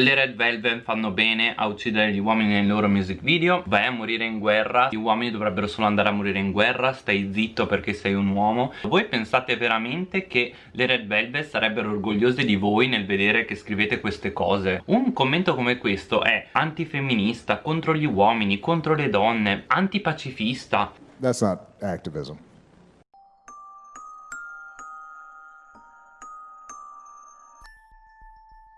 Le Red Velvet fanno bene a uccidere gli uomini nei loro music video. Vai a morire in guerra. Gli uomini dovrebbero solo andare a morire in guerra. Stai zitto perché sei un uomo. Voi pensate veramente che le Red Velvet sarebbero orgogliose di voi nel vedere che scrivete queste cose? Un commento come questo è antifemminista, contro gli uomini, contro le donne, antipacifista. That's not activism.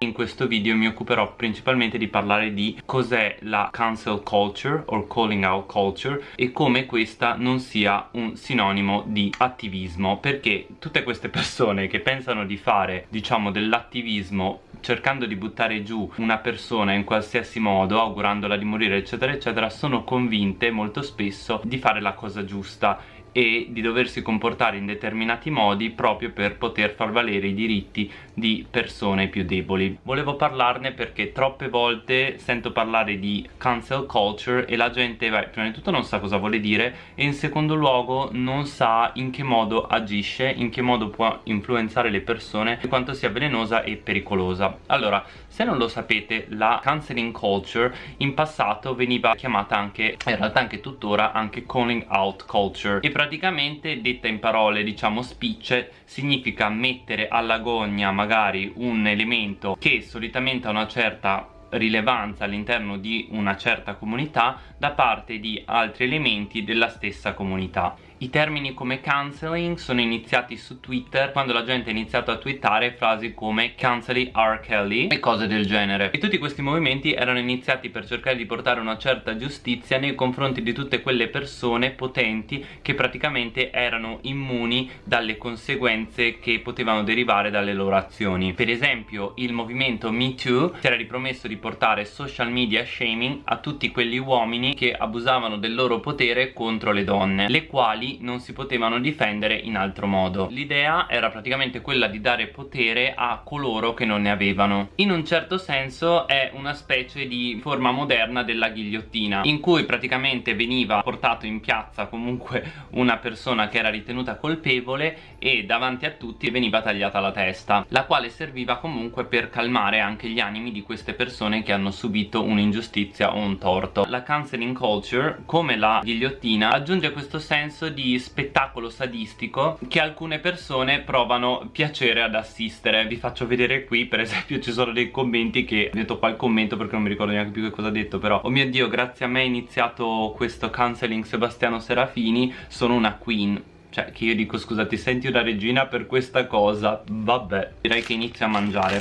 In questo video mi occuperò principalmente di parlare di cos'è la cancel culture o calling out culture e come questa non sia un sinonimo di attivismo perché tutte queste persone che pensano di fare diciamo dell'attivismo cercando di buttare giù una persona in qualsiasi modo augurandola di morire eccetera eccetera sono convinte molto spesso di fare la cosa giusta e di doversi comportare in determinati modi proprio per poter far valere i diritti di persone più deboli. Volevo parlarne perché troppe volte sento parlare di cancel culture e la gente beh, prima di tutto non sa cosa vuole dire e in secondo luogo non sa in che modo agisce, in che modo può influenzare le persone e quanto sia velenosa e pericolosa. Allora, se non lo sapete, la canceling culture in passato veniva chiamata anche, in realtà anche tuttora, anche calling out culture e praticamente detta in parole diciamo spicce significa mettere alla gogna magari un elemento che solitamente ha una certa rilevanza all'interno di una certa comunità da parte di altri elementi della stessa comunità i termini come cancelling sono iniziati su Twitter quando la gente ha iniziato a twittare frasi come cancelli R. Kelly e cose del genere e tutti questi movimenti erano iniziati per cercare di portare una certa giustizia nei confronti di tutte quelle persone potenti che praticamente erano immuni dalle conseguenze che potevano derivare dalle loro azioni per esempio il movimento Me Too si era ripromesso di portare social media shaming a tutti quegli uomini che abusavano del loro potere contro le donne le quali non si potevano difendere in altro modo. L'idea era praticamente quella di dare potere a coloro che non ne avevano. In un certo senso è una specie di forma moderna della ghigliottina in cui praticamente veniva portato in piazza comunque una persona che era ritenuta colpevole e davanti a tutti veniva tagliata la testa la quale serviva comunque per calmare anche gli animi di queste persone che hanno subito un'ingiustizia o un torto. La canceling culture come la ghigliottina aggiunge questo senso di spettacolo sadistico che alcune persone provano piacere ad assistere. Vi faccio vedere qui per esempio ci sono dei commenti che metto qua il commento perché non mi ricordo neanche più che cosa ha detto però oh mio dio grazie a me è iniziato questo cancelling Sebastiano Serafini sono una queen. Cioè che io dico scusate senti una regina per questa cosa? Vabbè direi che inizio a mangiare.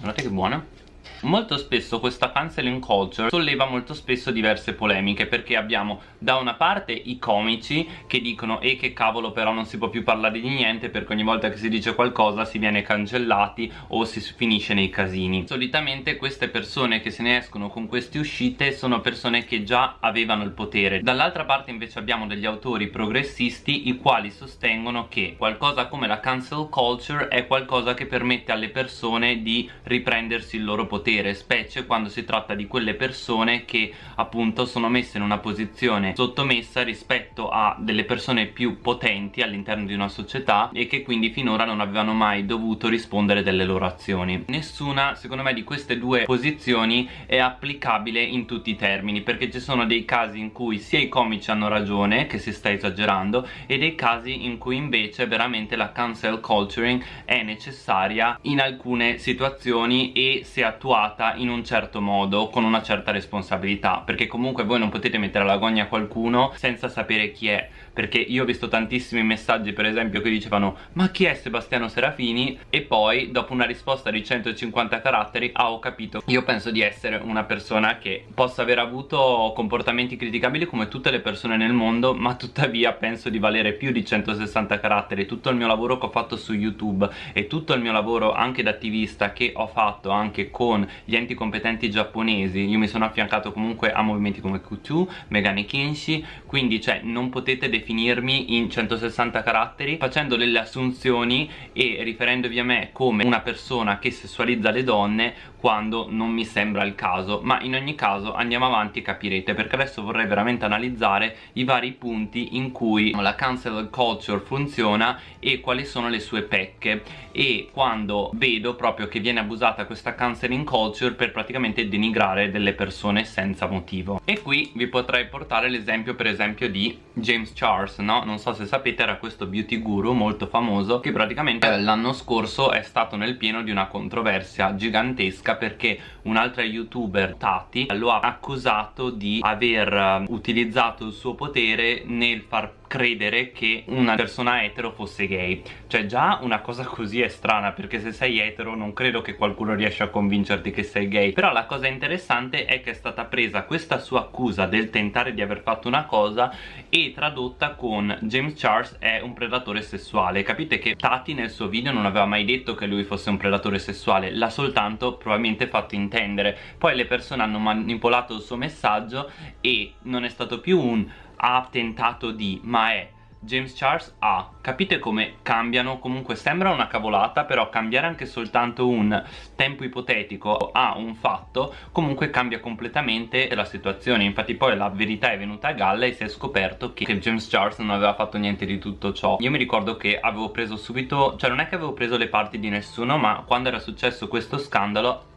Guardate che buona Molto spesso questa canceling culture solleva molto spesso diverse polemiche perché abbiamo da una parte i comici che dicono e che cavolo però non si può più parlare di niente perché ogni volta che si dice qualcosa si viene cancellati o si finisce nei casini. Solitamente queste persone che se ne escono con queste uscite sono persone che già avevano il potere. Dall'altra parte invece abbiamo degli autori progressisti i quali sostengono che qualcosa come la cancel culture è qualcosa che permette alle persone di riprendersi il loro potere potere specie quando si tratta di quelle persone che appunto sono messe in una posizione sottomessa rispetto a delle persone più potenti all'interno di una società e che quindi finora non avevano mai dovuto rispondere delle loro azioni. Nessuna secondo me di queste due posizioni è applicabile in tutti i termini perché ci sono dei casi in cui sia i comici hanno ragione che si sta esagerando e dei casi in cui invece veramente la cancel culturing è necessaria in alcune situazioni e se attuata attuata in un certo modo con una certa responsabilità perché comunque voi non potete mettere alla gogna qualcuno senza sapere chi è perché io ho visto tantissimi messaggi per esempio che dicevano ma chi è Sebastiano Serafini? E poi dopo una risposta di 150 caratteri ah ho capito. Io penso di essere una persona che possa aver avuto comportamenti criticabili come tutte le persone nel mondo ma tuttavia penso di valere più di 160 caratteri. Tutto il mio lavoro che ho fatto su youtube e tutto il mio lavoro anche da attivista che ho fatto anche con gli enti competenti giapponesi io mi sono affiancato comunque a movimenti come Q2, Megane Kinshi quindi cioè non potete definire definirmi in 160 caratteri facendo delle assunzioni e riferendovi a me come una persona che sessualizza le donne quando non mi sembra il caso ma in ogni caso andiamo avanti e capirete perché adesso vorrei veramente analizzare i vari punti in cui la cancel culture funziona e quali sono le sue pecche e quando vedo proprio che viene abusata questa canceling culture per praticamente denigrare delle persone senza motivo e qui vi potrei portare l'esempio per esempio di James Charles no? non so se sapete era questo beauty guru molto famoso che praticamente l'anno scorso è stato nel pieno di una controversia gigantesca perché un'altra youtuber Tati lo ha accusato di aver eh, utilizzato il suo potere nel far credere che una persona etero fosse gay. Cioè già una cosa così è strana perché se sei etero non credo che qualcuno riesca a convincerti che sei gay. Però la cosa interessante è che è stata presa questa sua accusa del tentare di aver fatto una cosa e tradotta con James Charles è un predatore sessuale. Capite che Tati nel suo video non aveva mai detto che lui fosse un predatore sessuale l'ha soltanto probabilmente fatto intendere. Poi le persone hanno manipolato il suo messaggio e non è stato più un ha tentato di ma è James Charles ha capite come cambiano? Comunque sembra una cavolata però cambiare anche soltanto un tempo ipotetico a un fatto comunque cambia completamente la situazione. Infatti poi la verità è venuta a galla e si è scoperto che James Charles non aveva fatto niente di tutto ciò. Io mi ricordo che avevo preso subito cioè non è che avevo preso le parti di nessuno ma quando era successo questo scandalo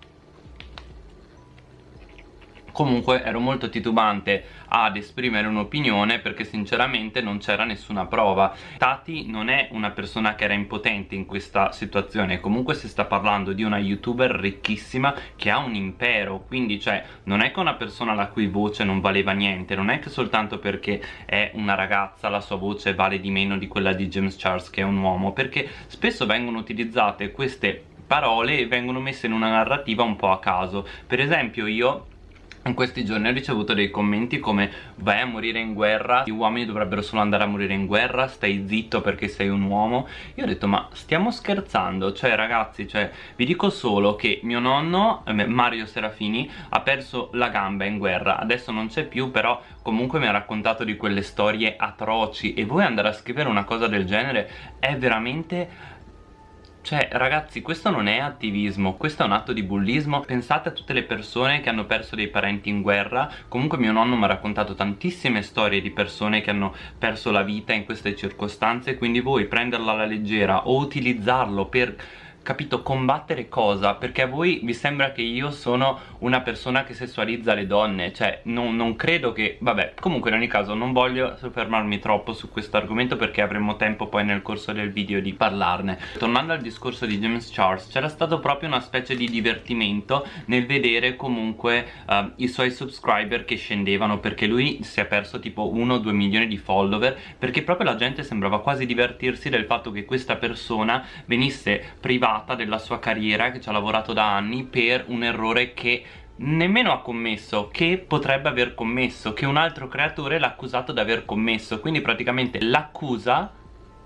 comunque ero molto titubante ad esprimere un'opinione perché sinceramente non c'era nessuna prova. Tati non è una persona che era impotente in questa situazione. Comunque si sta parlando di una youtuber ricchissima che ha un impero. Quindi cioè non è che una persona la cui voce non valeva niente. Non è che soltanto perché è una ragazza la sua voce vale di meno di quella di James Charles che è un uomo. Perché spesso vengono utilizzate queste parole e vengono messe in una narrativa un po' a caso. Per esempio io in questi giorni ho ricevuto dei commenti come vai a morire in guerra, gli uomini dovrebbero solo andare a morire in guerra, stai zitto perché sei un uomo. Io ho detto ma stiamo scherzando, cioè ragazzi, cioè, vi dico solo che mio nonno, eh, Mario Serafini, ha perso la gamba in guerra. Adesso non c'è più però comunque mi ha raccontato di quelle storie atroci. E voi andare a scrivere una cosa del genere è veramente cioè ragazzi questo non è attivismo, questo è un atto di bullismo. Pensate a tutte le persone che hanno perso dei parenti in guerra. Comunque mio nonno mi ha raccontato tantissime storie di persone che hanno perso la vita in queste circostanze Quindi voi prenderla alla leggera o utilizzarlo per capito, combattere cosa? Perché a voi vi sembra che io sono una persona che sessualizza le donne Cioè, non, non credo che... Vabbè, comunque in ogni caso non voglio soffermarmi troppo su questo argomento Perché avremo tempo poi nel corso del video di parlarne Tornando al discorso di James Charles C'era stato proprio una specie di divertimento Nel vedere comunque uh, i suoi subscriber che scendevano Perché lui si è perso tipo 1-2 milioni di follower Perché proprio la gente sembrava quasi divertirsi del fatto che questa persona venisse privata privata della sua carriera che ci ha lavorato da anni per un errore che nemmeno ha commesso che potrebbe aver commesso che un altro creatore l'ha accusato di aver commesso. Quindi praticamente l'accusa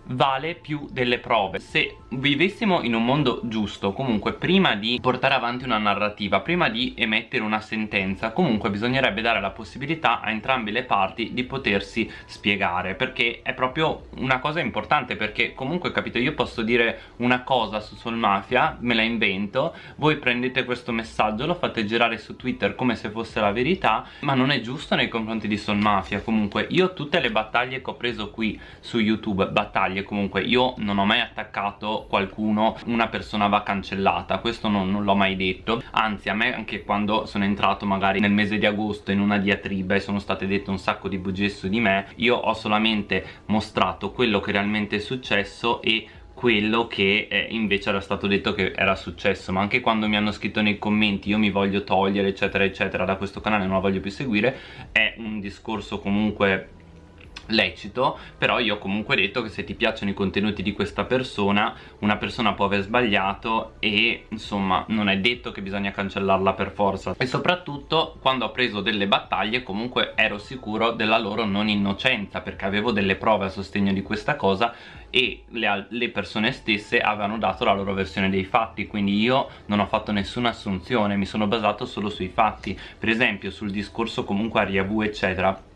vale più delle prove. Se vivessimo in un mondo giusto comunque prima di portare avanti una narrativa prima di emettere una sentenza comunque bisognerebbe dare la possibilità a entrambe le parti di potersi spiegare perché è proprio una cosa importante perché comunque capito io posso dire una cosa su Soul Mafia me la invento voi prendete questo messaggio lo fate girare su Twitter come se fosse la verità ma non è giusto nei confronti di Soul Mafia comunque. Io tutte le battaglie che ho preso qui su YouTube battaglie battaglie comunque io non ho mai attaccato qualcuno una persona va cancellata. Questo non, non l'ho mai detto. Anzi a me anche quando sono entrato magari nel mese di agosto in una diatriba e sono state dette un sacco di bugie su di me io ho solamente mostrato quello che realmente è successo e quello che eh, invece era stato detto che era successo. Ma anche quando mi hanno scritto nei commenti io mi voglio togliere eccetera eccetera da questo canale non lo voglio più seguire è un discorso comunque lecito però io ho comunque detto che se ti piacciono i contenuti di questa persona una persona può aver sbagliato e insomma non è detto che bisogna cancellarla per forza. E soprattutto quando ho preso delle battaglie comunque ero sicuro della loro non innocenza perché avevo delle prove a sostegno di questa cosa e le, le, persone stesse avevano dato la loro versione dei fatti. Quindi io non ho fatto nessuna assunzione mi sono basato solo sui fatti. Per esempio sul discorso comunque a Riavu eccetera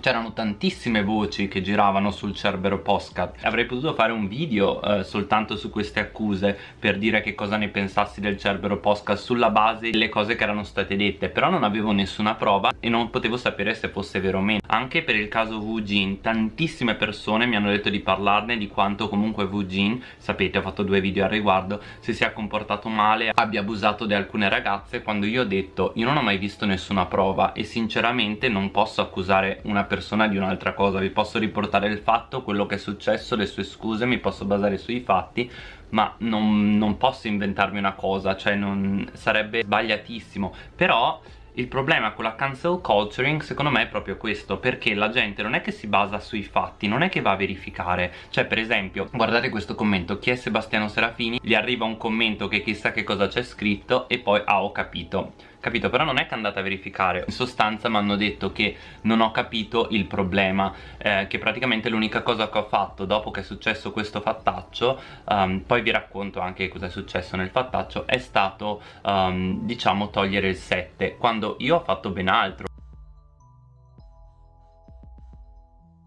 c'erano tantissime voci che giravano sul Cerbero Postcat avrei potuto fare un video eh, soltanto su queste accuse per dire che cosa ne pensassi del Cerbero Postcat sulla base delle cose che erano state dette però non avevo nessuna prova e non potevo sapere se fosse vero o meno. Anche per il caso Wu Jin tantissime persone mi hanno detto di parlarne di quanto comunque Wu Jin sapete ho fatto due video al riguardo si sia comportato male abbia abusato di alcune ragazze quando io ho detto io non ho mai visto nessuna prova e sinceramente non posso accusare una persona persona di un'altra cosa. Vi posso riportare il fatto, quello che è successo, le sue scuse, mi posso basare sui fatti ma non, non posso inventarmi una cosa, cioè non, sarebbe sbagliatissimo. Però il problema con la cancel culturing secondo me è proprio questo perché la gente non è che si basa sui fatti non è che va a verificare. Cioè per esempio guardate questo commento chi è Sebastiano Serafini? Gli arriva un commento che chissà che cosa c'è scritto e poi ah ho capito capito? Però non è che andate a verificare. In sostanza mi hanno detto che non ho capito il problema eh, che praticamente l'unica cosa che ho fatto dopo che è successo questo fattaccio um, poi vi racconto anche cosa è successo nel fattaccio è stato um, diciamo togliere il 7 quando io ho fatto ben altro.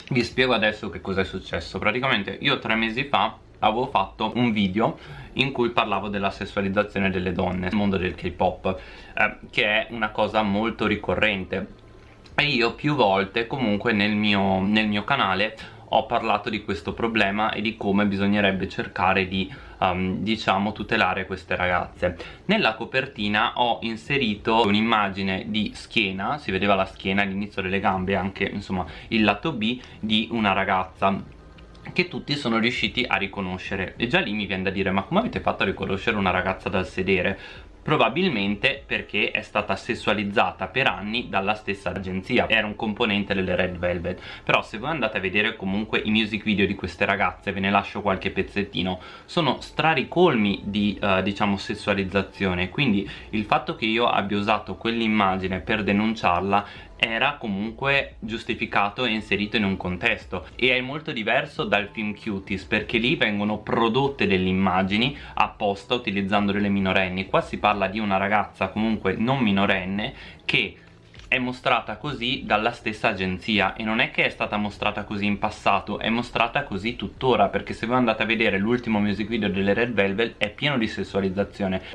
Vi spiego adesso che cosa è successo. Praticamente io tre mesi fa avevo fatto un video in cui parlavo della sessualizzazione delle donne nel mondo del K-pop eh, che è una cosa molto ricorrente. E io più volte comunque nel mio, nel mio canale ho parlato di questo problema e di come bisognerebbe cercare di um, diciamo tutelare queste ragazze. Nella copertina ho inserito un'immagine di schiena si vedeva la schiena all'inizio delle gambe anche insomma il lato B di una ragazza che tutti sono riusciti a riconoscere. E già lì mi viene da dire ma come avete fatto a riconoscere una ragazza dal sedere? probabilmente perché è stata sessualizzata per anni dalla stessa agenzia. Era un componente delle Red Velvet. Però se voi andate a vedere comunque i music video di queste ragazze ve ne lascio qualche pezzettino sono straricolmi di uh, diciamo sessualizzazione. Quindi il fatto che io abbia usato quell'immagine per denunciarla era comunque giustificato e inserito in un contesto. E è molto diverso dal film Cuties perché lì vengono prodotte delle immagini apposta utilizzando delle minorenni. Qua si parla di una ragazza comunque non minorenne che è mostrata così dalla stessa agenzia. E non è che è stata mostrata così in passato è mostrata così tuttora perché se voi andate a vedere l'ultimo music video delle Red Velvet è pieno di sessualizzazione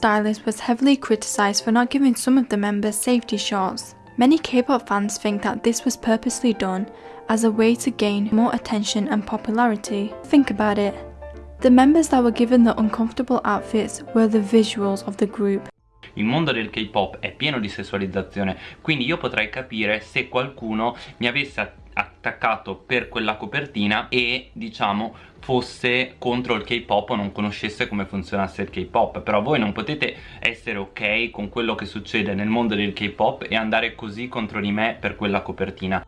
stylist was heavily criticized for not giving some of the members safety shots. Many K-pop fans think that this was purposely done as a way to gain more attention and popularity. Think about it. The members that were given the uncomfortable outfits were the visuals of the group. Il mondo del K-pop è pieno di sessualizzazione, quindi io potrei capire se qualcuno mi avesse attaccato per quella copertina e diciamo fosse contro il K-pop o non conoscesse come funzionasse il K-pop. Però voi non potete essere ok con quello che succede nel mondo del K-pop e andare così contro di me per quella copertina.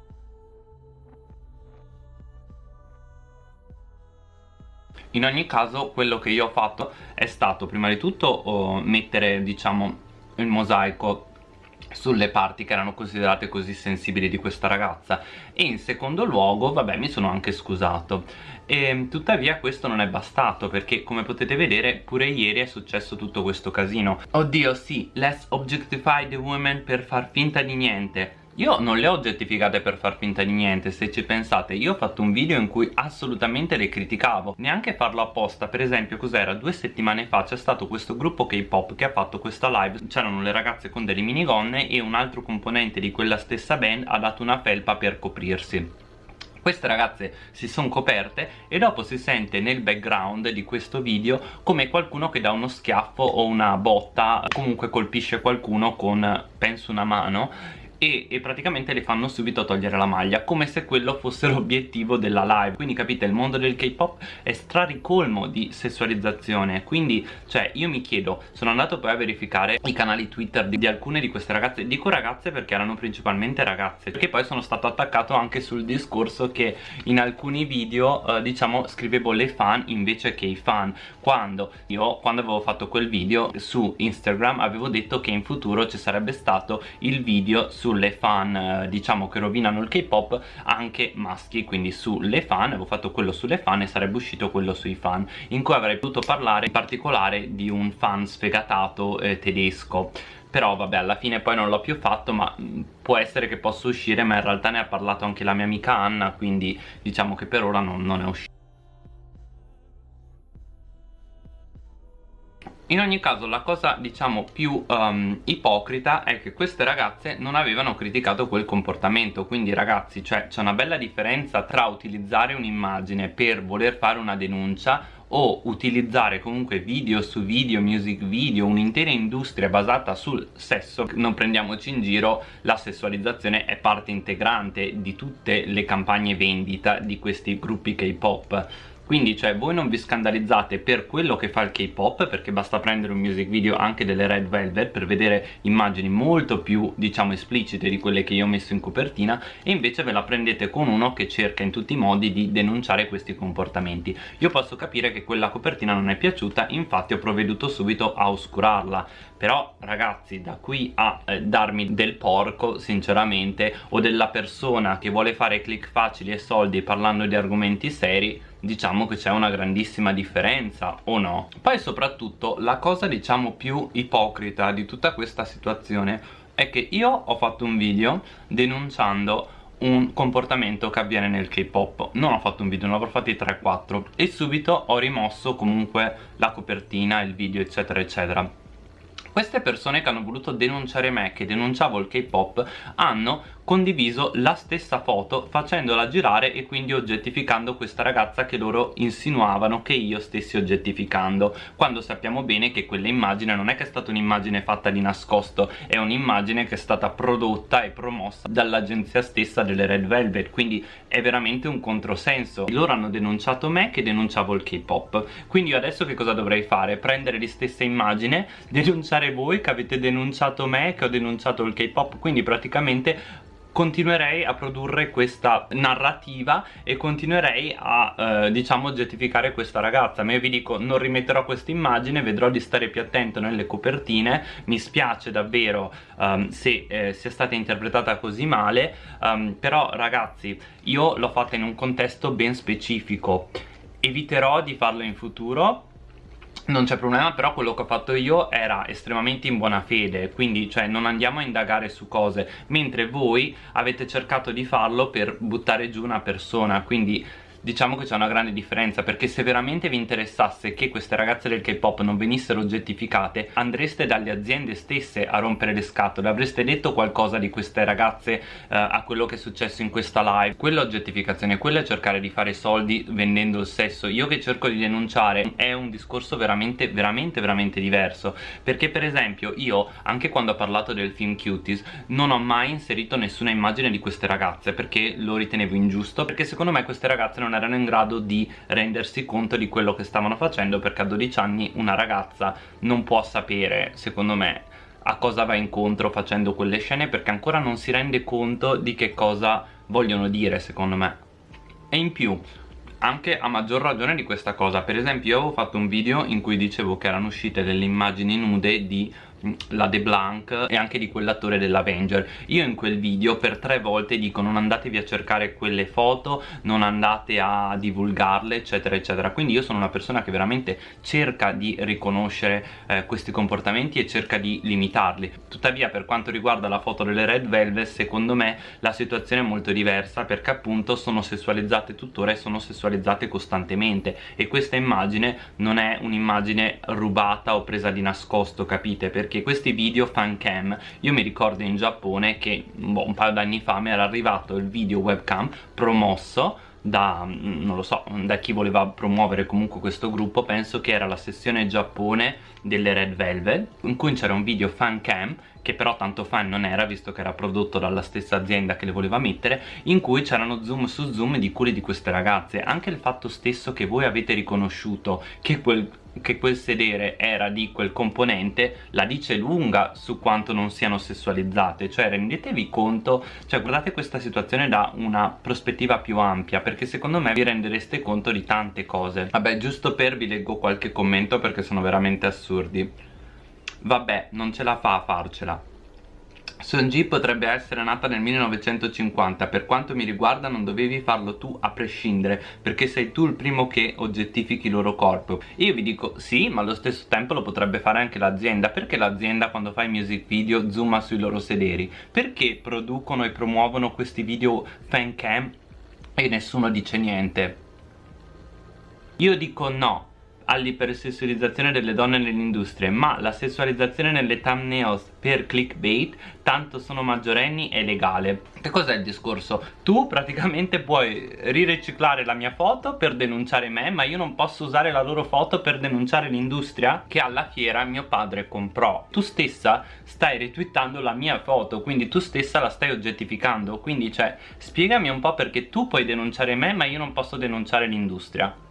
In ogni caso quello che io ho fatto è stato prima di tutto oh, mettere diciamo il mosaico sulle parti che erano considerate così sensibili di questa ragazza. E in secondo luogo vabbè mi sono anche scusato. E tuttavia questo non è bastato perché come potete vedere pure ieri è successo tutto questo casino. Oddio sì let's objectify the women per far finta di niente io non le ho oggettificate per far finta di niente, se ci pensate. Io ho fatto un video in cui assolutamente le criticavo. Neanche farlo apposta, per esempio cos'era? Due settimane fa c'è stato questo gruppo K-pop che ha fatto questa live. C'erano le ragazze con delle minigonne e un altro componente di quella stessa band ha dato una felpa per coprirsi. Queste ragazze si sono coperte e dopo si sente nel background di questo video come qualcuno che dà uno schiaffo o una botta. Comunque colpisce qualcuno con penso una mano e, e, praticamente le fanno subito togliere la maglia come se quello fosse l'obiettivo della live. Quindi capite il mondo del K-pop è straricolmo di sessualizzazione. Quindi cioè io mi chiedo sono andato poi a verificare i canali Twitter di, di alcune di queste ragazze. Dico ragazze perché erano principalmente ragazze perché poi sono stato attaccato anche sul discorso che in alcuni video eh, diciamo scrivevo le fan invece che i fan. Quando io quando avevo fatto quel video su Instagram avevo detto che in futuro ci sarebbe stato il video su sulle fan eh, diciamo che rovinano il K-pop anche maschi quindi sulle fan avevo fatto quello sulle fan e sarebbe uscito quello sui fan in cui avrei potuto parlare in particolare di un fan sfegatato eh, tedesco. Però vabbè alla fine poi non l'ho più fatto ma mm, può essere che possa uscire ma in realtà ne ha parlato anche la mia amica Anna quindi diciamo che per ora non, non è uscito In ogni caso la cosa diciamo più um, ipocrita è che queste ragazze non avevano criticato quel comportamento. Quindi ragazzi cioè c'è una bella differenza tra utilizzare un'immagine per voler fare una denuncia o utilizzare comunque video su video, music video, un'intera industria basata sul sesso, non prendiamoci in giro, la sessualizzazione è parte integrante di tutte le campagne vendita di questi gruppi K-pop quindi cioè voi non vi scandalizzate per quello che fa il K-pop perché basta prendere un music video anche delle Red Velvet per vedere immagini molto più diciamo esplicite di quelle che io ho messo in copertina e invece ve la prendete con uno che cerca in tutti i modi di denunciare questi comportamenti. Io posso capire che quella copertina non è piaciuta infatti ho provveduto subito a oscurarla però ragazzi da qui a eh, darmi del porco sinceramente o della persona che vuole fare click facili e soldi parlando di argomenti seri diciamo che c'è una grandissima differenza o no? Poi soprattutto la cosa diciamo più ipocrita di tutta questa situazione è che io ho fatto un video denunciando un comportamento che avviene nel K-pop. Non ho fatto un video, ne avrò fatti 3-4 e subito ho rimosso comunque la copertina, il video eccetera eccetera queste persone che hanno voluto denunciare me che denunciavo il K-pop hanno condiviso la stessa foto facendola girare e quindi oggettificando questa ragazza che loro insinuavano che io stessi oggettificando quando sappiamo bene che quella immagine non è che è stata un'immagine fatta di nascosto è un'immagine che è stata prodotta e promossa dall'agenzia stessa delle Red Velvet quindi è veramente un controsenso loro hanno denunciato me che denunciavo il K-pop quindi io adesso che cosa dovrei fare? prendere le stesse immagini denunciare voi che avete denunciato me che ho denunciato il K-pop quindi praticamente continuerei a produrre questa narrativa e continuerei a eh, diciamo oggettificare questa ragazza. Ma io vi dico non rimetterò questa immagine vedrò di stare più attento nelle copertine. Mi spiace davvero um, se eh, sia stata interpretata così male. Um, però ragazzi io l'ho fatta in un contesto ben specifico. Eviterò di farlo in futuro non c'è problema però quello che ho fatto io era estremamente in buona fede quindi cioè non andiamo a indagare su cose mentre voi avete cercato di farlo per buttare giù una persona quindi diciamo che c'è una grande differenza perché se veramente vi interessasse che queste ragazze del K-pop non venissero oggettificate andreste dalle aziende stesse a rompere le scatole. Avreste detto qualcosa di queste ragazze eh, a quello che è successo in questa live? Quella oggettificazione, quella è cercare di fare soldi vendendo il sesso. Io che cerco di denunciare è un discorso veramente veramente veramente diverso. Perché per esempio io anche quando ho parlato del film Cuties non ho mai inserito nessuna immagine di queste ragazze perché lo ritenevo ingiusto perché secondo me queste ragazze non non erano in grado di rendersi conto di quello che stavano facendo perché a 12 anni una ragazza non può sapere, secondo me, a cosa va incontro facendo quelle scene perché ancora non si rende conto di che cosa vogliono dire, secondo me. E in più, anche a maggior ragione di questa cosa per esempio io avevo fatto un video in cui dicevo che erano uscite delle immagini nude di la De Blanc e anche di quell'attore dell'Avenger. Io in quel video per tre volte dico non andatevi a cercare quelle foto non andate a divulgarle eccetera eccetera. Quindi io sono una persona che veramente cerca di riconoscere eh, questi comportamenti e cerca di limitarli. Tuttavia per quanto riguarda la foto delle Red Velvet secondo me la situazione è molto diversa perché appunto sono sessualizzate tuttora e sono sessualizzate costantemente. E questa immagine non è un'immagine rubata o presa di nascosto capite? Perché perché questi video fan cam io mi ricordo in Giappone che boh, un paio d'anni fa mi era arrivato il video webcam promosso da, mm, non lo so, da chi voleva promuovere comunque questo gruppo penso che era la sessione Giappone delle Red Velvet in cui c'era un video fan cam che però tanto fan non era visto che era prodotto dalla stessa azienda che le voleva mettere in cui c'erano zoom su zoom di cure di queste ragazze. Anche il fatto stesso che voi avete riconosciuto che quel che quel sedere era di quel componente la dice lunga su quanto non siano sessualizzate. Cioè rendetevi conto cioè guardate questa situazione da una prospettiva più ampia perché secondo me vi rendereste conto di tante cose. Vabbè giusto per vi leggo qualche commento perché sono veramente assurdi. Vabbè non ce la fa a farcela Sonji potrebbe essere nata nel 1950 Per quanto mi riguarda non dovevi farlo tu a prescindere Perché sei tu il primo che oggettifichi il loro corpo. Io vi dico sì ma allo stesso tempo lo potrebbe fare anche l'azienda. Perché l'azienda quando fa i music video zooma sui loro sederi? Perché producono e promuovono questi video fan cam e nessuno dice niente? Io dico no all'ipersessualizzazione delle donne nell'industria ma la sessualizzazione nelle thumbnails per clickbait tanto sono maggiorenni è legale. Che cos'è il discorso? tu praticamente puoi ririciclare la mia foto per denunciare me ma io non posso usare la loro foto per denunciare l'industria che alla fiera mio padre comprò. Tu stessa stai retweetando la mia foto quindi tu stessa la stai oggettificando. Quindi cioè spiegami un po' perché tu puoi denunciare me ma io non posso denunciare l'industria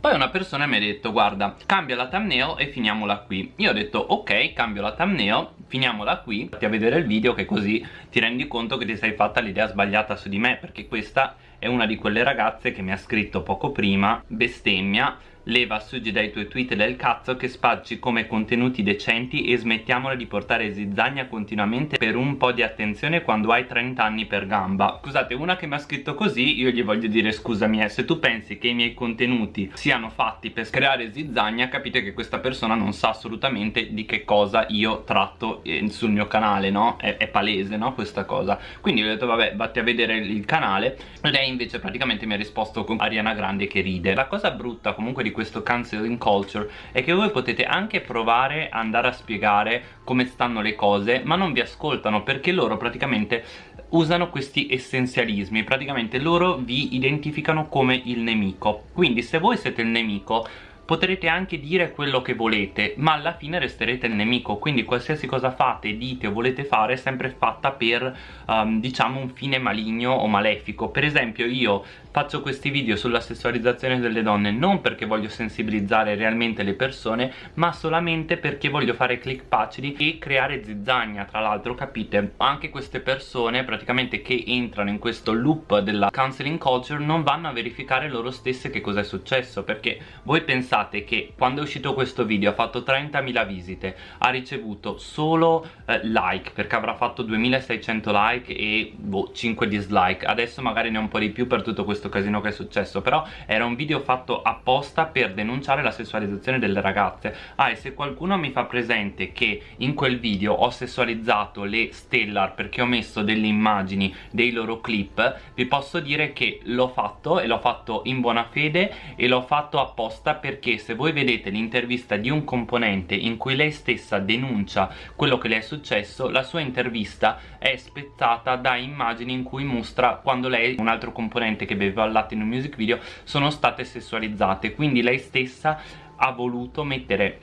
poi una persona mi ha detto guarda cambia la thumbnail e finiamola qui. Io ho detto ok cambio la thumbnail finiamola qui. Fatti a vedere il video che così ti rendi conto che ti sei fatta l'idea sbagliata su di me Perché questa è una di quelle ragazze che mi ha scritto poco prima bestemmia leva suggi dai tuoi tweet del cazzo che spacci come contenuti decenti e smettiamola di portare zizzagna continuamente per un po' di attenzione quando hai 30 anni per gamba. Scusate una che mi ha scritto così io gli voglio dire scusami eh, se tu pensi che i miei contenuti siano fatti per creare zizzagna capite che questa persona non sa assolutamente di che cosa io tratto eh, sul mio canale no? È, è palese no questa cosa. Quindi ho detto vabbè vatti a vedere il canale. Lei invece praticamente mi ha risposto con Ariana Grande che ride. La cosa brutta comunque di di questo canceling culture è che voi potete anche provare ad andare a spiegare come stanno le cose ma non vi ascoltano perché loro praticamente usano questi essenzialismi. Praticamente loro vi identificano come il nemico. Quindi se voi siete il nemico potrete anche dire quello che volete ma alla fine resterete il nemico. Quindi qualsiasi cosa fate, dite o volete fare è sempre fatta per um, diciamo un fine maligno o malefico. Per esempio io faccio questi video sulla sessualizzazione delle donne non perché voglio sensibilizzare realmente le persone ma solamente perché voglio fare click facili e creare zizzagna tra l'altro capite? Anche queste persone praticamente che entrano in questo loop della counseling culture non vanno a verificare loro stesse che cosa è successo perché voi pensate che quando è uscito questo video ha fatto 30.000 visite ha ricevuto solo eh, like perché avrà fatto 2600 like e boh, 5 dislike. Adesso magari ne ha un po' di più per tutto questo casino che è successo però era un video fatto apposta per denunciare la sessualizzazione delle ragazze. Ah e se qualcuno mi fa presente che in quel video ho sessualizzato le Stellar perché ho messo delle immagini dei loro clip vi posso dire che l'ho fatto e l'ho fatto in buona fede e l'ho fatto apposta perché se voi vedete l'intervista di un componente in cui lei stessa denuncia quello che le è successo la sua intervista è spezzata da immagini in cui mostra quando lei un altro componente che beveva il latte in un music video sono state sessualizzate. Quindi lei stessa ha voluto mettere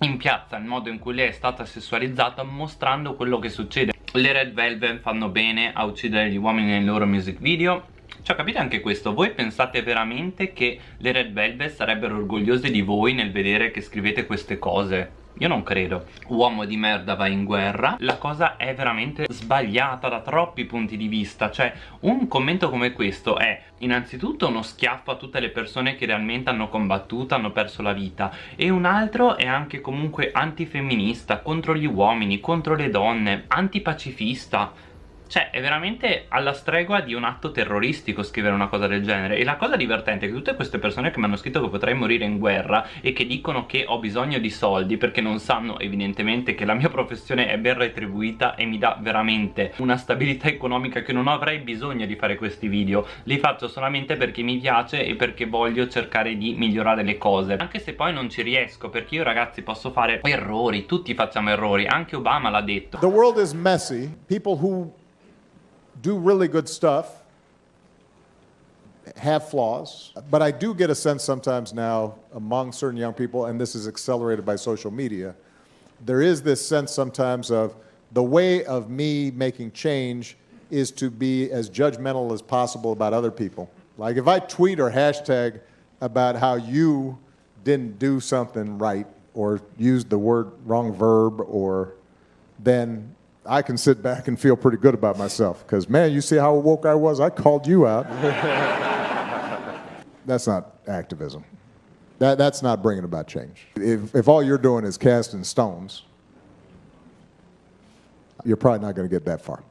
in piazza il modo in cui lei è stata sessualizzata mostrando quello che succede. Le Red Velvet fanno bene a uccidere gli uomini nei loro music video. Cioè capite anche questo, voi pensate veramente che le Red Velvet sarebbero orgogliose di voi nel vedere che scrivete queste cose? Io non credo. Uomo di merda va in guerra. La cosa è veramente sbagliata da troppi punti di vista. Cioè un commento come questo è Innanzitutto uno schiaffo a tutte le persone che realmente hanno combattuto Hanno perso la vita. E un altro è anche comunque antifemminista Contro gli uomini, contro le donne Antipacifista cioè è veramente alla stregua di un atto terroristico scrivere una cosa del genere. E la cosa divertente è che tutte queste persone che mi hanno scritto che potrei morire in guerra E che dicono che ho bisogno di soldi perché non sanno evidentemente che la mia professione è ben retribuita E mi dà veramente una stabilità economica che non avrei bisogno di fare questi video. Li faccio solamente perché mi piace e perché voglio cercare di migliorare le cose. Anche se poi non ci riesco perché io ragazzi posso fare errori Tutti facciamo errori, anche Obama l'ha detto. The world is messy. People who do really good stuff, have flaws, but I do get a sense sometimes now among certain young people, and this is accelerated by social media, there is this sense sometimes of the way of me making change is to be as judgmental as possible about other people. Like if I tweet or hashtag about how you didn't do something right or used the word wrong verb or then I can sit back and feel pretty good about myself because, man, you see how woke I was? I called you out. that's not activism. That, that's not bringing about change. If, if all you're doing is casting stones, you're probably not going to get that far.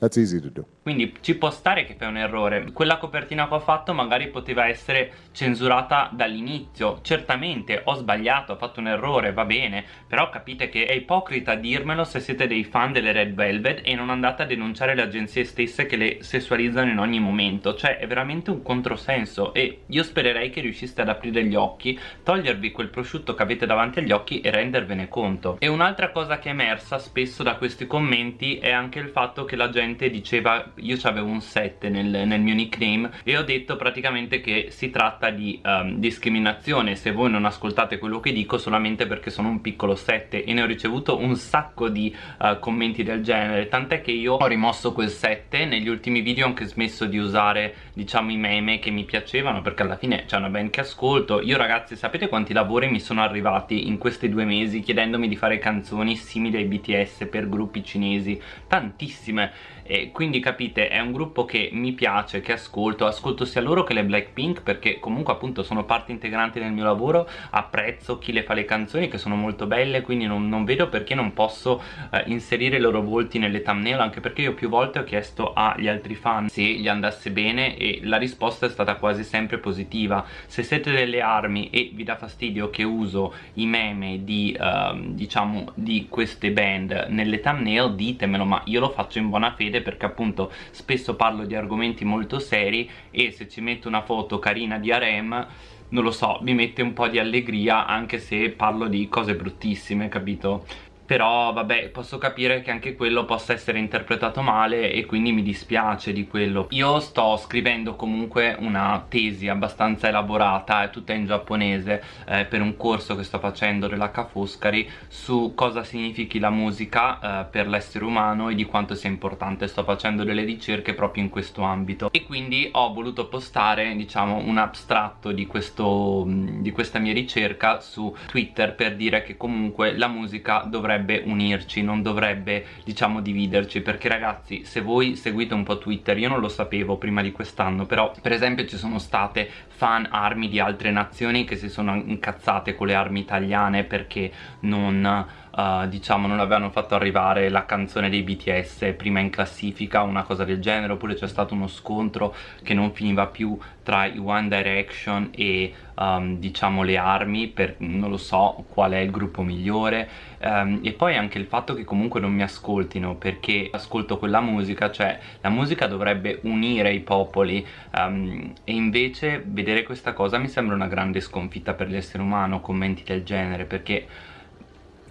That's easy to do. Quindi ci può stare che fai un errore. Quella copertina che ho fatto magari poteva essere censurata dall'inizio. Certamente ho sbagliato, ho fatto un errore, va bene. Però capite che è ipocrita dirmelo se siete dei fan delle Red Velvet E non andate a denunciare le agenzie stesse che le sessualizzano in ogni momento. Cioè è veramente un controsenso E io spererei che riusciste ad aprire gli occhi Togliervi quel prosciutto che avete davanti agli occhi e rendervene conto. E un'altra cosa che è emersa spesso da questi commenti È anche il fatto che la gente diceva io avevo un 7 nel, nel, mio nickname e ho detto praticamente che si tratta di um, discriminazione. Se voi non ascoltate quello che dico solamente perché sono un piccolo 7 e ne ho ricevuto un sacco di uh, commenti del genere. Tant'è che io ho rimosso quel 7 negli ultimi video ho anche smesso di usare diciamo i meme che mi piacevano perché alla fine c'è una band che ascolto. Io ragazzi sapete quanti lavori mi sono arrivati in questi due mesi chiedendomi di fare canzoni simili ai BTS per gruppi cinesi? Tantissime. E quindi capite è un gruppo che mi piace, che ascolto ascolto sia loro che le Blackpink perché comunque appunto sono parte integrante del mio lavoro apprezzo chi le fa le canzoni che sono molto belle quindi non, non vedo perché non posso eh, inserire i loro volti nelle thumbnail anche perché io più volte ho chiesto agli altri fan se gli andasse bene e la risposta è stata quasi sempre positiva. Se siete delle armi e vi dà fastidio che uso i meme di eh, diciamo di queste band nelle thumbnail ditemelo ma io lo faccio in buona fede perché appunto spesso parlo di argomenti molto seri e se ci metto una foto carina di harem non lo so, mi mette un po' di allegria anche se parlo di cose bruttissime, capito? Però vabbè posso capire che anche quello possa essere interpretato male e quindi mi dispiace di quello. Io sto scrivendo comunque una tesi abbastanza elaborata è tutta in giapponese eh, per un corso che sto facendo dell'H Foscari su cosa significhi la musica eh, per l'essere umano e di quanto sia importante. Sto facendo delle ricerche proprio in questo ambito. E quindi ho voluto postare diciamo un abstratto di, questo, di questa mia ricerca su Twitter per dire che comunque la musica dovrebbe dovrebbe unirci, non dovrebbe diciamo dividerci perché ragazzi se voi seguite un po' Twitter, io non lo sapevo prima di quest'anno però per esempio ci sono state fan armi di altre nazioni che si sono incazzate con le armi italiane perché non uh, diciamo non avevano fatto arrivare la canzone dei BTS prima in classifica una cosa del genere oppure c'è stato uno scontro che non finiva più tra i One Direction e um, diciamo le armi per non lo so qual è il gruppo migliore. Um, e poi anche il fatto che comunque non mi ascoltino perché ascolto quella musica cioè la musica dovrebbe unire i popoli. Um, e invece vedere questa cosa mi sembra una grande sconfitta per l'essere umano commenti del genere perché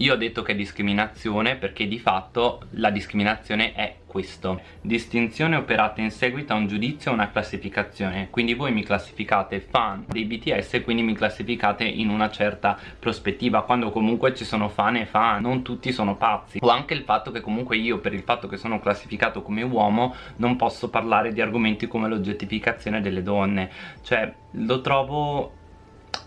io ho detto che è discriminazione perché di fatto la discriminazione è questo. Distinzione operata in seguito a un giudizio o una classificazione. Quindi voi mi classificate fan dei BTS quindi mi classificate in una certa prospettiva Quando comunque ci sono fan e fan, non tutti sono pazzi. O anche il fatto che comunque io per il fatto che sono classificato come uomo Non posso parlare di argomenti come l'oggettificazione delle donne. Cioè lo trovo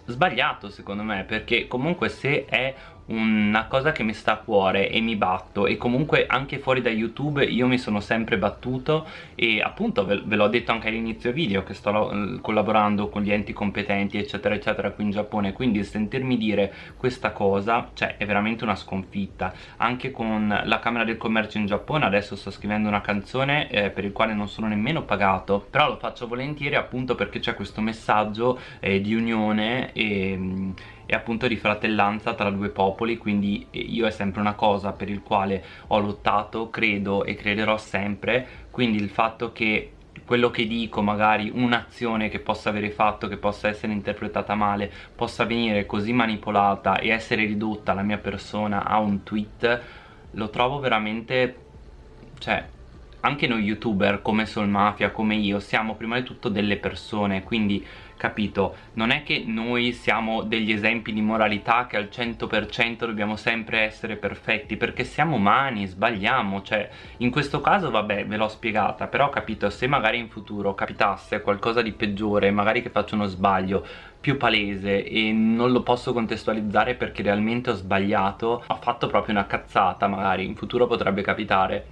sbagliato secondo me perché comunque se è una cosa che mi sta a cuore e mi batto e comunque anche fuori da youtube io mi sono sempre battuto e appunto ve, ve l'ho detto anche all'inizio video che sto collaborando con gli enti competenti eccetera eccetera qui in Giappone quindi sentirmi dire questa cosa cioè è veramente una sconfitta. Anche con la Camera del Commercio in Giappone adesso sto scrivendo una canzone eh, per il quale non sono nemmeno pagato però lo faccio volentieri appunto perché c'è questo messaggio eh, di unione e e appunto di fratellanza tra due popoli quindi io è sempre una cosa per il quale ho lottato, credo e crederò sempre. Quindi il fatto che quello che dico magari un'azione che possa avere fatto che possa essere interpretata male possa venire così manipolata e essere ridotta la mia persona a un tweet lo trovo veramente cioè anche noi youtuber come Soul Mafia come io siamo prima di tutto delle persone quindi capito? Non è che noi siamo degli esempi di moralità che al 100% dobbiamo sempre essere perfetti perché siamo umani, sbagliamo cioè in questo caso vabbè ve l'ho spiegata però capito se magari in futuro capitasse qualcosa di peggiore magari che faccio uno sbaglio più palese e non lo posso contestualizzare perché realmente ho sbagliato ho fatto proprio una cazzata magari in futuro potrebbe capitare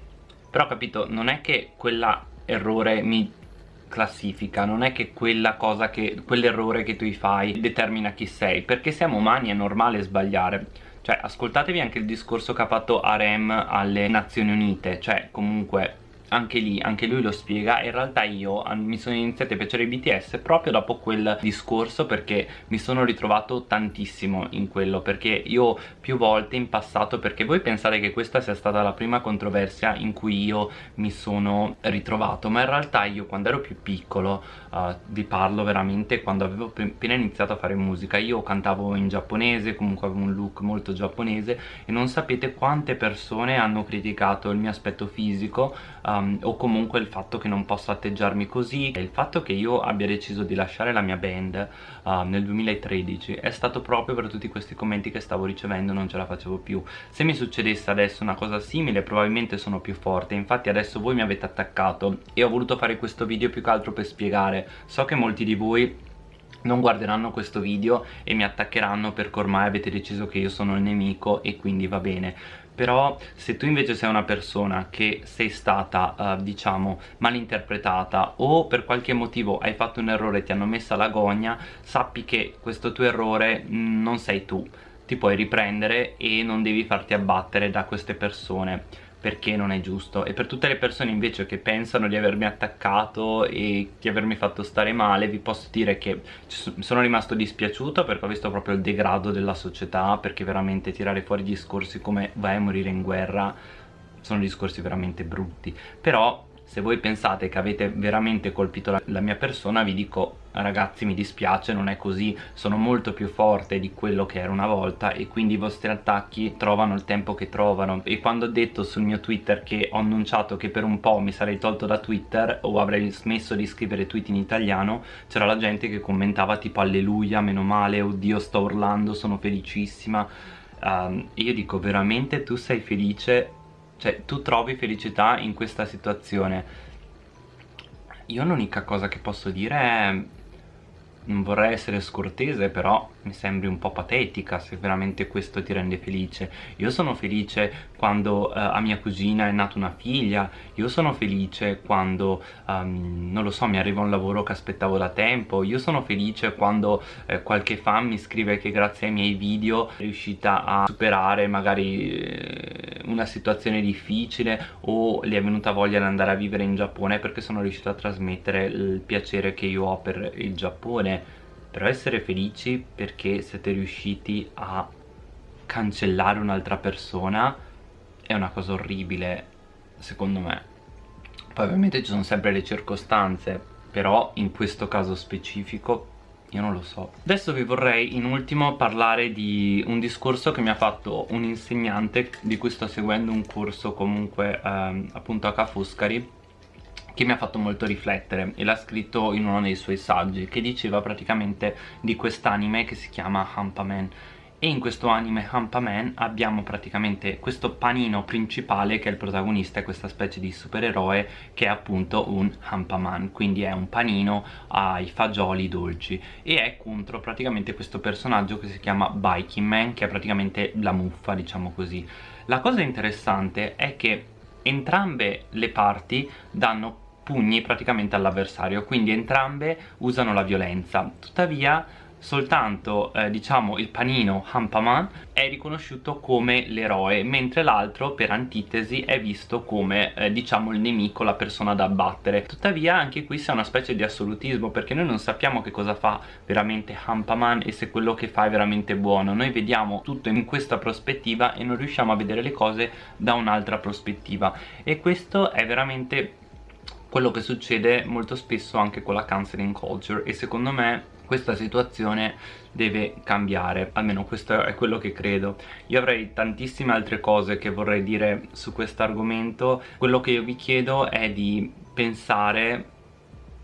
però capito non è che quell'errore mi classifica non è che quella cosa che quell'errore che tu fai determina chi sei perché siamo umani è normale sbagliare. Cioè ascoltatevi anche il discorso che ha fatto Arem alle Nazioni Unite cioè comunque anche lì, anche lui lo spiega. In realtà io mi sono iniziato a piacere i BTS proprio dopo quel discorso perché mi sono ritrovato tantissimo in quello perché io più volte in passato perché voi pensate che questa sia stata la prima controversia in cui io mi sono ritrovato ma in realtà io quando ero più piccolo uh, vi parlo veramente quando avevo appena iniziato a fare musica. Io cantavo in giapponese comunque avevo un look molto giapponese e non sapete quante persone hanno criticato il mio aspetto fisico um, o comunque il fatto che non posso atteggiarmi così il fatto che io abbia deciso di lasciare la mia band uh, nel 2013 è stato proprio per tutti questi commenti che stavo ricevendo non ce la facevo più. Se mi succedesse adesso una cosa simile probabilmente sono più forte. Infatti adesso voi mi avete attaccato e ho voluto fare questo video più che altro per spiegare. So che molti di voi non guarderanno questo video e mi attaccheranno perché ormai avete deciso che io sono il nemico e quindi va bene però se tu invece sei una persona che sei stata uh, diciamo malinterpretata o per qualche motivo hai fatto un errore e ti hanno messa la gogna sappi che questo tuo errore mh, mm, non sei tu. Ti puoi riprendere e non devi farti abbattere da queste persone perché non è giusto. E per tutte le persone invece che pensano di avermi attaccato e di avermi fatto stare male vi posso dire che sono rimasto dispiaciuto perché ho visto proprio il degrado della società perché veramente tirare fuori discorsi come vai a morire in guerra sono discorsi veramente brutti. Però se voi pensate che avete veramente colpito la, la, mia persona vi dico ragazzi mi dispiace non è così. Sono molto più forte di quello che era una volta e quindi i vostri attacchi trovano il tempo che trovano. E quando ho detto sul mio twitter che ho annunciato che per un po' mi sarei tolto da twitter o avrei smesso di scrivere tweet in italiano c'era la gente che commentava tipo alleluia meno male oddio sto urlando sono felicissima um, io dico veramente tu sei felice cioè, tu trovi felicità in questa situazione. Io l'unica cosa che posso dire è non vorrei essere scortese però mi sembri un po' patetica se veramente questo ti rende felice. Io sono felice quando uh, a mia cugina è nata una figlia io sono felice quando um, non lo so mi arriva un lavoro che aspettavo da tempo io sono felice quando eh, qualche fan mi scrive che grazie ai miei video è riuscita a superare magari eh, una situazione difficile o le è venuta voglia di andare a vivere in Giappone perché sono riuscito a trasmettere il piacere che io ho per il Giappone però essere felici perché siete riusciti a cancellare un'altra persona è una cosa orribile secondo me. Poi ovviamente ci sono sempre le circostanze però in questo caso specifico io non lo so. Adesso vi vorrei in ultimo parlare di un discorso che mi ha fatto un insegnante di cui sto seguendo un corso comunque ehm, appunto a Ca' Foscari che mi ha fatto molto riflettere e l'ha scritto in uno dei suoi saggi che diceva praticamente di quest'anime che si chiama Hampaman e in questo anime Hampaman abbiamo praticamente questo panino principale che è il protagonista, questa specie di supereroe che è appunto un Hampaman, quindi è un panino ai fagioli dolci e è contro praticamente questo personaggio che si chiama Biking Man che è praticamente la muffa diciamo così. La cosa interessante è che entrambe le parti danno pugni praticamente all'avversario quindi entrambe usano la violenza. Tuttavia soltanto eh, diciamo il panino Hampaman è riconosciuto come l'eroe mentre l'altro per antitesi è visto come eh, diciamo il nemico, la persona da abbattere. Tuttavia anche qui c'è una specie di assolutismo perché noi non sappiamo che cosa fa veramente Hampaman e se quello che fa è veramente buono. Noi vediamo tutto in questa prospettiva e non riusciamo a vedere le cose da un'altra prospettiva. E questo è veramente quello che succede molto spesso anche con la canceling culture e secondo me questa situazione deve cambiare almeno questo è quello che credo. Io avrei tantissime altre cose che vorrei dire su questo argomento. Quello che io vi chiedo è di pensare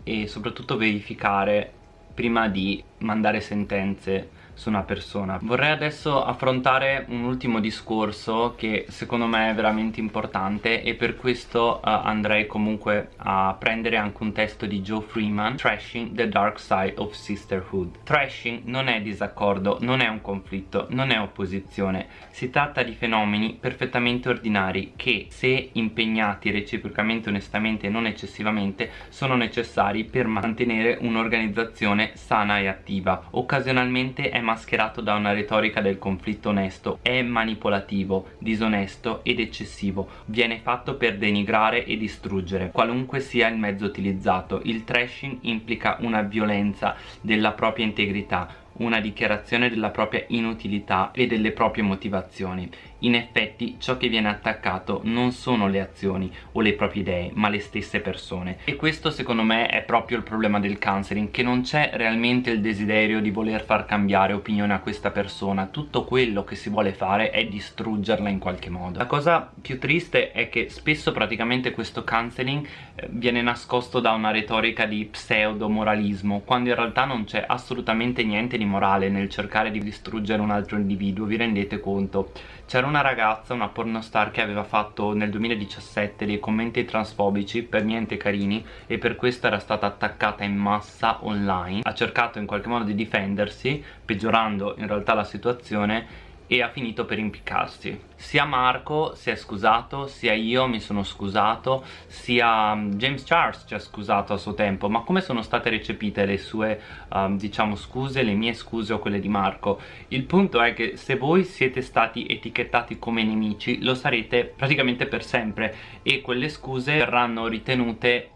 e soprattutto verificare prima di mandare sentenze su una persona. Vorrei adesso affrontare un ultimo discorso che secondo me è veramente importante e per questo uh, andrei comunque a prendere anche un testo di Joe Freeman Trashing the Dark Side of Sisterhood. Trashing non è disaccordo, non è un conflitto, non è opposizione. Si tratta di fenomeni perfettamente ordinari che se impegnati reciprocamente, onestamente e non eccessivamente sono necessari per mantenere un'organizzazione sana e attiva. Occasionalmente è mascherato da una retorica del conflitto onesto. È manipolativo, disonesto ed eccessivo. Viene fatto per denigrare e distruggere qualunque sia il mezzo utilizzato. Il trashing implica una violenza della propria integrità una dichiarazione della propria inutilità e delle proprie motivazioni. In effetti ciò che viene attaccato non sono le azioni o le proprie idee, ma le stesse persone. E questo secondo me è proprio il problema del counseling, che non c'è realmente il desiderio di voler far cambiare opinione a questa persona. Tutto quello che si vuole fare è distruggerla in qualche modo. La cosa più triste è che spesso praticamente questo counseling eh, viene nascosto da una retorica di pseudo moralismo, quando in realtà non c'è assolutamente niente di morale nel cercare di distruggere un altro individuo, vi rendete conto? C'era una ragazza, una pornostar che aveva fatto nel 2017 dei commenti transfobici per niente carini e per questo era stata attaccata in massa online. Ha cercato in qualche modo di difendersi peggiorando in realtà la situazione e ha finito per impiccarsi. Sia Marco si è scusato sia io mi sono scusato sia um, James Charles ci ha scusato a suo tempo. Ma come sono state recepite le sue um, diciamo scuse le mie scuse o quelle di Marco? Il punto è che se voi siete stati etichettati come nemici lo sarete praticamente per sempre e quelle scuse verranno ritenute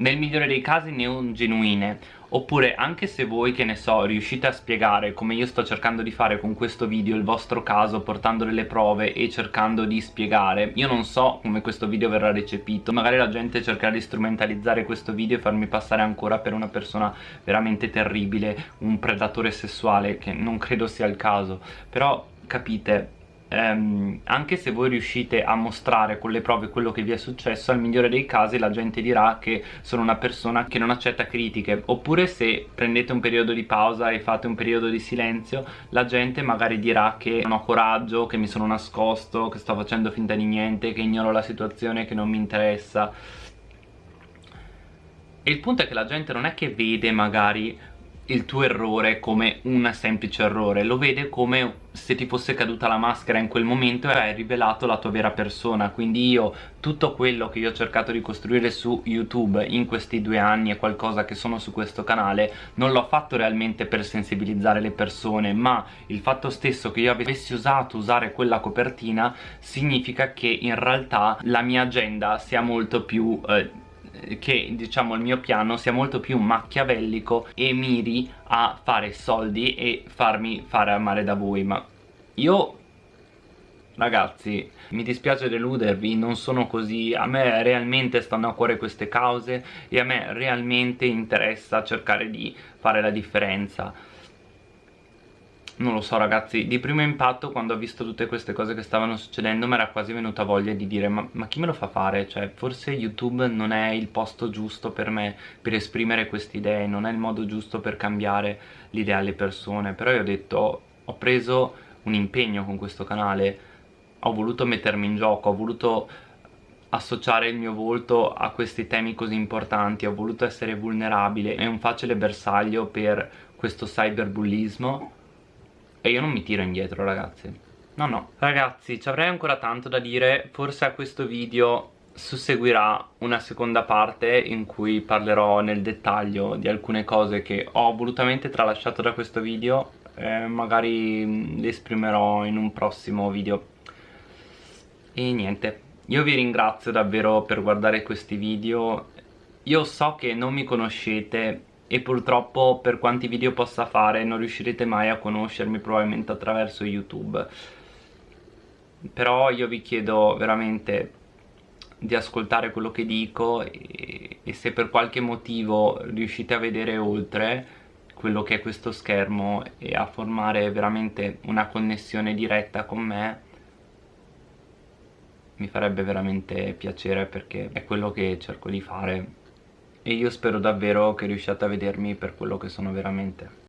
nel migliore dei casi non genuine oppure anche se voi che ne so riuscite a spiegare come io sto cercando di fare con questo video il vostro caso portando delle prove e cercando di spiegare io non so come questo video verrà recepito. Magari la gente cercherà di strumentalizzare questo video e farmi passare ancora per una persona veramente terribile un predatore sessuale che non credo sia il caso. Però capite ehm, anche se voi riuscite a mostrare con le prove quello che vi è successo al migliore dei casi la gente dirà che sono una persona che non accetta critiche. Oppure se prendete un periodo di pausa e fate un periodo di silenzio la gente magari dirà che non ho coraggio, che mi sono nascosto, che sto facendo finta di niente, che ignoro la situazione, che non mi interessa. E il punto è che la gente non è che vede magari il tuo errore come un semplice errore. Lo vede come se ti fosse caduta la maschera in quel momento e hai rivelato la tua vera persona. Quindi io tutto quello che io ho cercato di costruire su youtube in questi due anni e qualcosa che sono su questo canale. Non l'ho fatto realmente per sensibilizzare le persone ma il fatto stesso che io avessi usato usare quella copertina significa che in realtà la mia agenda sia molto più eh, che diciamo il mio piano sia molto più macchiavellico e miri a fare soldi e farmi fare amare da voi ma io ragazzi mi dispiace deludervi non sono così. A me realmente stanno a cuore queste cause e a me realmente interessa cercare di fare la differenza non lo so ragazzi, di primo impatto quando ho visto tutte queste cose che stavano succedendo mi era quasi venuta voglia di dire ma, ma, chi me lo fa fare? Cioè forse YouTube non è il posto giusto per me per esprimere queste idee, non è il modo giusto per cambiare l'idea alle persone. Però io ho detto, ho preso un impegno con questo canale. Ho voluto mettermi in gioco, ho voluto associare il mio volto a questi temi così importanti, ho voluto essere vulnerabile, è un facile bersaglio per questo cyberbullismo e io non mi tiro indietro ragazzi. No no. Ragazzi ci avrei ancora tanto da dire. Forse a questo video susseguirà una seconda parte in cui parlerò nel dettaglio di alcune cose che ho volutamente tralasciato da questo video eh, magari le esprimerò in un prossimo video. E niente. Io vi ringrazio davvero per guardare questi video. Io so che non mi conoscete e purtroppo per quanti video possa fare non riuscirete mai a conoscermi probabilmente attraverso YouTube. Però io vi chiedo veramente di ascoltare quello che dico e, e se per qualche motivo riuscite a vedere oltre quello che è questo schermo e a formare veramente una connessione diretta con me mi farebbe veramente piacere perché è quello che cerco di fare e io spero davvero che riusciate a vedermi per quello che sono veramente